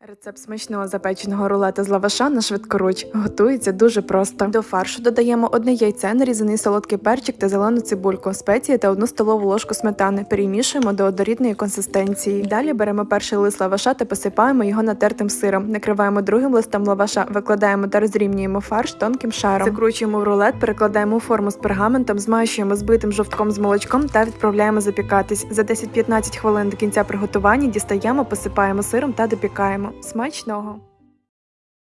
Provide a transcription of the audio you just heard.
Рецепт смачного запеченого рулета з лаваша на швидкоруч готується дуже просто. До фаршу додаємо одне яйце, нарізаний солодкий перчик та зелену цибульку, спеції та одну столову ложку сметани. Перемішуємо до однорідної консистенції. Далі беремо перший лист лаваша та посипаємо його натертим сиром. Накриваємо другим листом лаваша, викладаємо та розрівнюємо фарш тонким шаром. Закручуємо в рулет, перекладаємо форму з пергаментом, змащуємо збитим жовтком з молочком та відправляємо запікатись. За 10-15 хвилин до кінця приготування дістаємо, посипаємо сиром та допікаємо. Смачного!